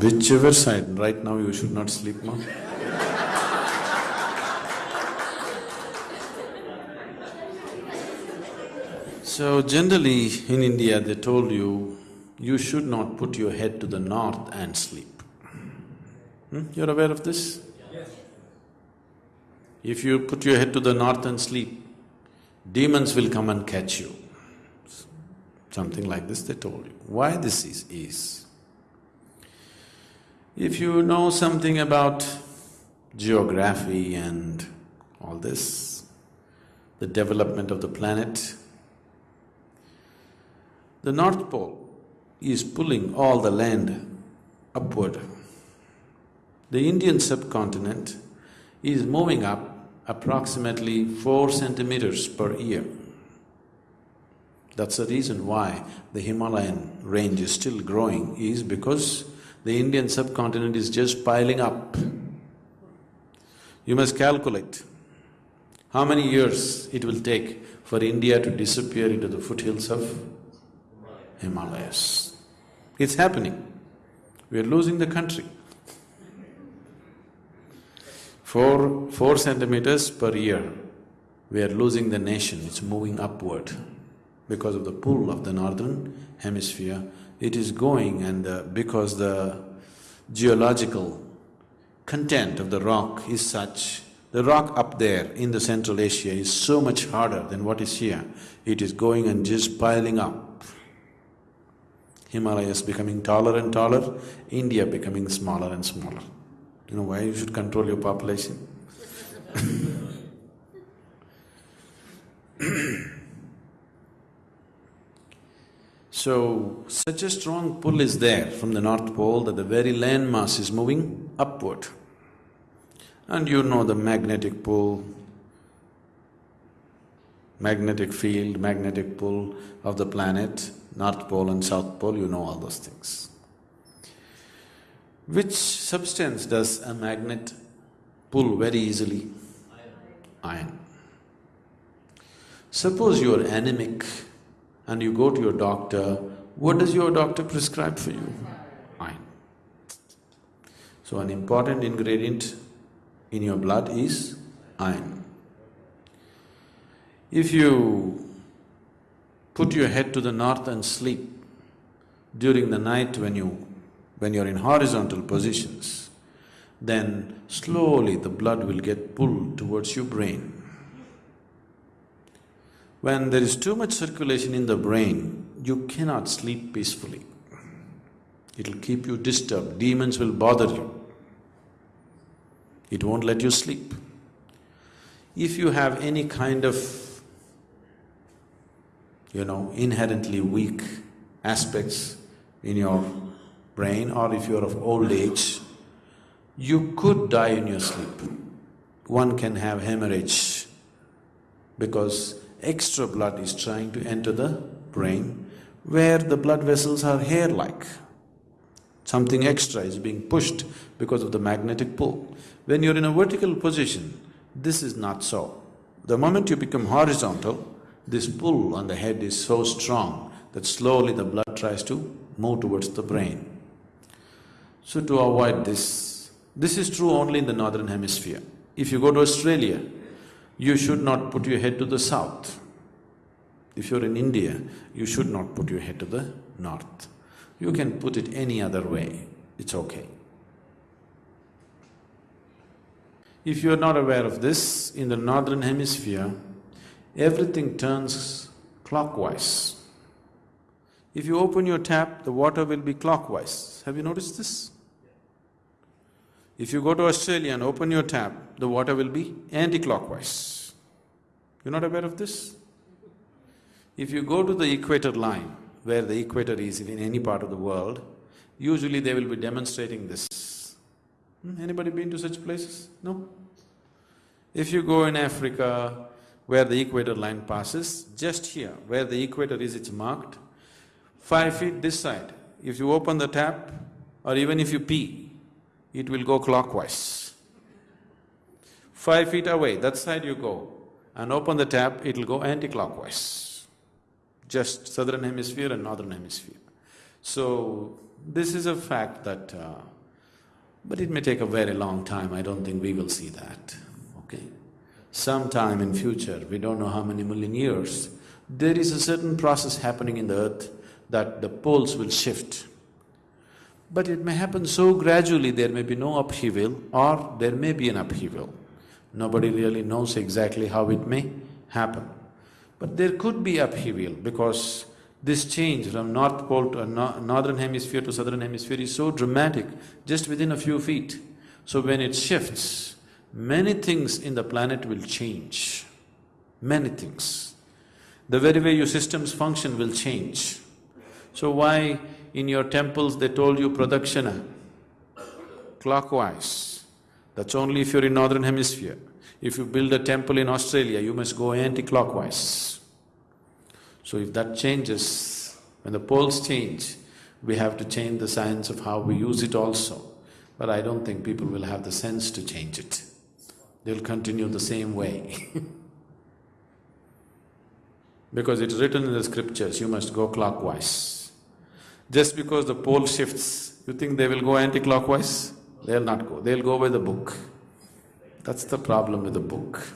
Whichever side, right now you should not sleep now. So generally in India they told you, you should not put your head to the north and sleep. Hmm? You're aware of this? Yes. If you put your head to the north and sleep, demons will come and catch you. Something like this they told you. Why this is, is if you know something about geography and all this, the development of the planet, the North Pole is pulling all the land upward. The Indian subcontinent is moving up approximately four centimeters per year. That's the reason why the Himalayan range is still growing, is because the Indian subcontinent is just piling up. You must calculate how many years it will take for India to disappear into the foothills of Himalayas. It's happening. We are losing the country. Four… four centimeters per year, we are losing the nation, it's moving upward because of the pull of the northern hemisphere. It is going and uh, because the geological content of the rock is such, the rock up there in the Central Asia is so much harder than what is here. It is going and just piling up. Himalayas becoming taller and taller, India becoming smaller and smaller. You know why you should control your population? So, such a strong pull is there from the North Pole that the very land mass is moving upward. And you know the magnetic pull, magnetic field, magnetic pull of the planet, North Pole and South Pole, you know all those things. Which substance does a magnet pull very easily? Iron. Suppose you are anemic and you go to your doctor, what does your doctor prescribe for you? Iron. So an important ingredient in your blood is iron. If you put your head to the north and sleep during the night when you… when you're in horizontal positions, then slowly the blood will get pulled towards your brain. When there is too much circulation in the brain, you cannot sleep peacefully. It'll keep you disturbed, demons will bother you. It won't let you sleep. If you have any kind of, you know, inherently weak aspects in your brain or if you're of old age, you could die in your sleep. One can have hemorrhage because extra blood is trying to enter the brain where the blood vessels are hair-like. Something extra is being pushed because of the magnetic pull. When you're in a vertical position, this is not so. The moment you become horizontal, this pull on the head is so strong that slowly the blood tries to move towards the brain. So to avoid this, this is true only in the northern hemisphere. If you go to Australia, you should not put your head to the south. If you're in India, you should not put your head to the north. You can put it any other way, it's okay. If you're not aware of this, in the northern hemisphere, everything turns clockwise. If you open your tap, the water will be clockwise. Have you noticed this? If you go to Australia and open your tap, the water will be anti-clockwise. You're not aware of this? If you go to the equator line, where the equator is in any part of the world, usually they will be demonstrating this. Hmm? Anybody been to such places? No? If you go in Africa, where the equator line passes, just here, where the equator is, it's marked, five feet this side, if you open the tap or even if you pee, it will go clockwise. Five feet away, that side you go and open the tap, it'll go anti-clockwise. Just southern hemisphere and northern hemisphere. So, This is a fact that, uh, but it may take a very long time, I don't think we will see that, okay? Sometime in future, we don't know how many million years, there is a certain process happening in the earth that the poles will shift. But it may happen so gradually, there may be no upheaval or there may be an upheaval. Nobody really knows exactly how it may happen. But there could be upheaval because this change from North Pole to no Northern Hemisphere to Southern Hemisphere is so dramatic, just within a few feet. So when it shifts, many things in the planet will change, many things. The very way your systems function will change. So why in your temples they told you pradakshina, clockwise. That's only if you're in northern hemisphere. If you build a temple in Australia, you must go anti-clockwise. So if that changes, when the poles change, we have to change the science of how we use it also. But I don't think people will have the sense to change it. They'll continue the same way Because it's written in the scriptures, you must go clockwise. Just because the pole shifts, you think they will go anti-clockwise? They'll not go, they'll go by the book. That's the problem with the book.